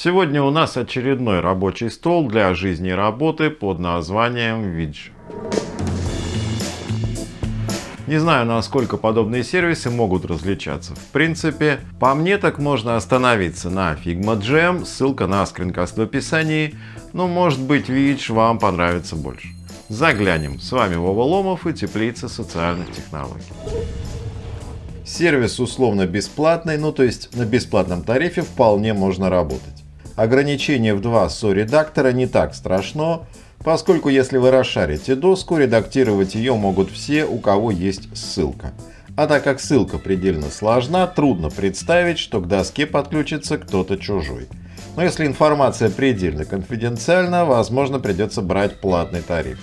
Сегодня у нас очередной рабочий стол для жизни и работы под названием Vidge. Не знаю, насколько подобные сервисы могут различаться. В принципе, по мне так можно остановиться на Figma Jam, ссылка на скринкаст в описании, но может быть Vidge вам понравится больше. Заглянем. С вами Вова Ломов и Теплица социальных технологий. Сервис условно бесплатный, ну то есть на бесплатном тарифе вполне можно работать. Ограничение в два SO-редактора не так страшно, поскольку если вы расшарите доску, редактировать ее могут все, у кого есть ссылка. А так как ссылка предельно сложна, трудно представить, что к доске подключится кто-то чужой. Но если информация предельно конфиденциальна, возможно придется брать платный тариф.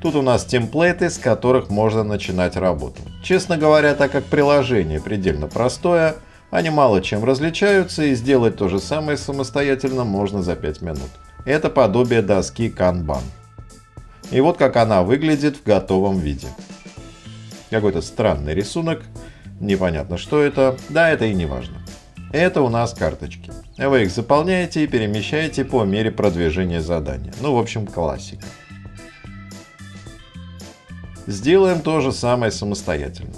Тут у нас темплейты, с которых можно начинать работу. Честно говоря, так как приложение предельно простое, они мало чем различаются и сделать то же самое самостоятельно можно за 5 минут. Это подобие доски Kanban. И вот как она выглядит в готовом виде. Какой-то странный рисунок, непонятно что это, да это и не важно. Это у нас карточки. Вы их заполняете и перемещаете по мере продвижения задания. Ну, в общем, классика. Сделаем то же самое самостоятельно.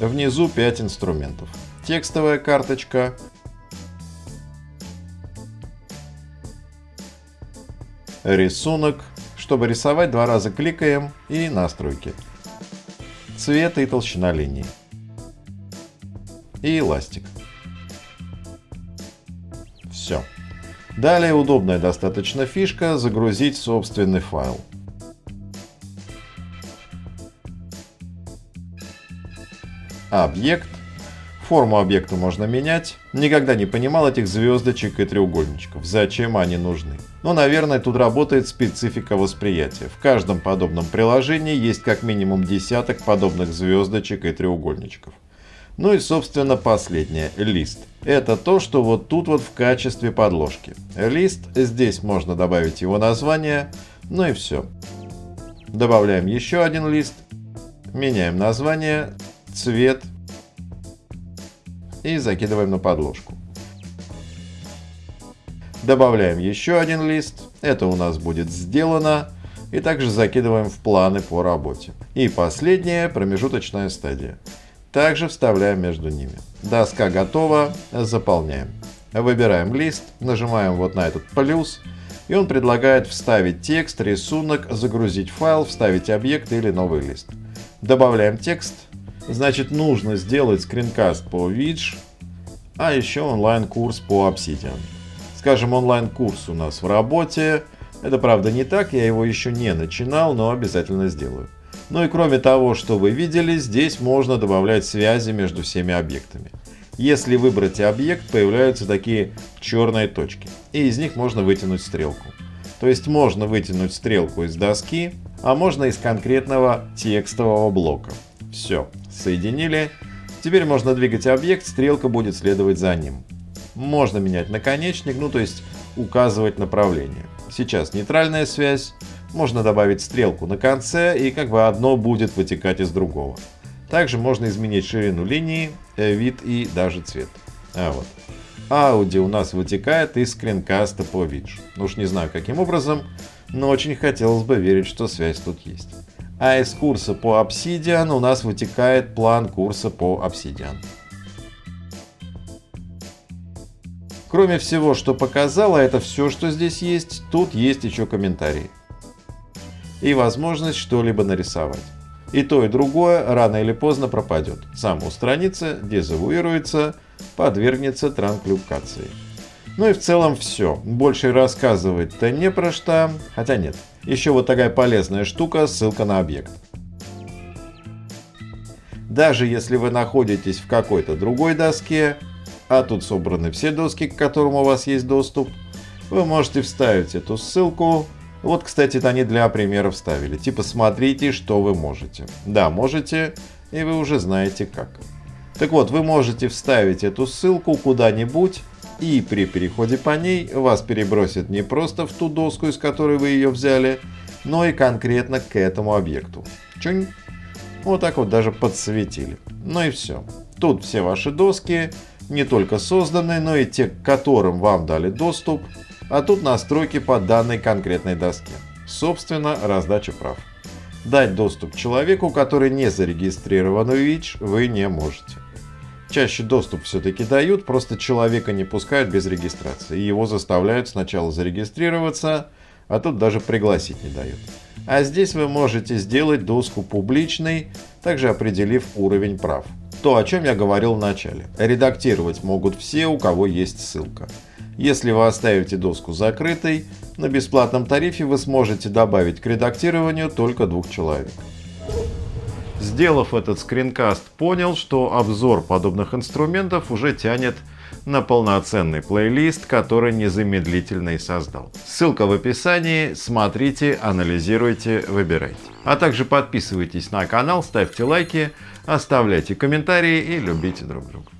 Внизу 5 инструментов текстовая карточка. Рисунок. Чтобы рисовать, два раза кликаем и настройки. Цвет и толщина линии. И эластик. Все. Далее удобная достаточно фишка загрузить собственный файл. Объект Форму объекта можно менять. Никогда не понимал этих звездочек и треугольничков. Зачем они нужны? Но, наверное, тут работает специфика восприятия. В каждом подобном приложении есть как минимум десяток подобных звездочек и треугольничков. Ну и, собственно, последнее – лист. Это то, что вот тут вот в качестве подложки. Лист, здесь можно добавить его название, ну и все. Добавляем еще один лист, меняем название, цвет – и закидываем на подложку. Добавляем еще один лист. Это у нас будет сделано. И также закидываем в планы по работе. И последняя промежуточная стадия. Также вставляем между ними. Доска готова, заполняем. Выбираем лист, нажимаем вот на этот плюс, и он предлагает вставить текст, рисунок, загрузить файл, вставить объект или новый лист. Добавляем текст, Значит, нужно сделать скринкаст по Vidge, а еще онлайн-курс по Obsidian. Скажем, онлайн-курс у нас в работе. Это правда не так, я его еще не начинал, но обязательно сделаю. Ну и кроме того, что вы видели, здесь можно добавлять связи между всеми объектами. Если выбрать объект, появляются такие черные точки, и из них можно вытянуть стрелку. То есть можно вытянуть стрелку из доски, а можно из конкретного текстового блока. Все, соединили. Теперь можно двигать объект, стрелка будет следовать за ним. Можно менять наконечник, ну то есть указывать направление. Сейчас нейтральная связь. Можно добавить стрелку на конце и как бы одно будет вытекать из другого. Также можно изменить ширину линии, э, вид и даже цвет. А вот. Аудио у нас вытекает из скринкаста по виджу. Ну уж не знаю каким образом, но очень хотелось бы верить, что связь тут есть. А из курса по Obsidian у нас вытекает план курса по Obsidian. Кроме всего, что показала, это все, что здесь есть, тут есть еще комментарии. И возможность что-либо нарисовать. И то, и другое рано или поздно пропадет. Сам устранится, дезавуируется, подвергнется транклюкации. Ну и в целом все. Больше рассказывать-то не про что. Хотя нет. Еще вот такая полезная штука, ссылка на объект. Даже если вы находитесь в какой-то другой доске, а тут собраны все доски, к которым у вас есть доступ, вы можете вставить эту ссылку. Вот, кстати, они для примера вставили. Типа, смотрите, что вы можете. Да, можете, и вы уже знаете как. Так вот, вы можете вставить эту ссылку куда-нибудь, и при переходе по ней вас перебросит не просто в ту доску, из которой вы ее взяли, но и конкретно к этому объекту. Чунь. Вот так вот даже подсветили. Ну и все. Тут все ваши доски, Не только созданные, но и те, к которым вам дали доступ, а тут настройки по данной конкретной доске. Собственно, раздача прав. Дать доступ человеку, который не зарегистрирован в ВИЧ, вы не можете. Чаще доступ все-таки дают, просто человека не пускают без регистрации. Его заставляют сначала зарегистрироваться, а тут даже пригласить не дают. А здесь вы можете сделать доску публичной, также определив уровень прав. То, о чем я говорил в начале. Редактировать могут все, у кого есть ссылка. Если вы оставите доску закрытой, на бесплатном тарифе вы сможете добавить к редактированию только двух человек. Сделав этот скринкаст, понял, что обзор подобных инструментов уже тянет на полноценный плейлист, который незамедлительно и создал. Ссылка в описании, смотрите, анализируйте, выбирайте. А также подписывайтесь на канал, ставьте лайки, оставляйте комментарии и любите друг друга.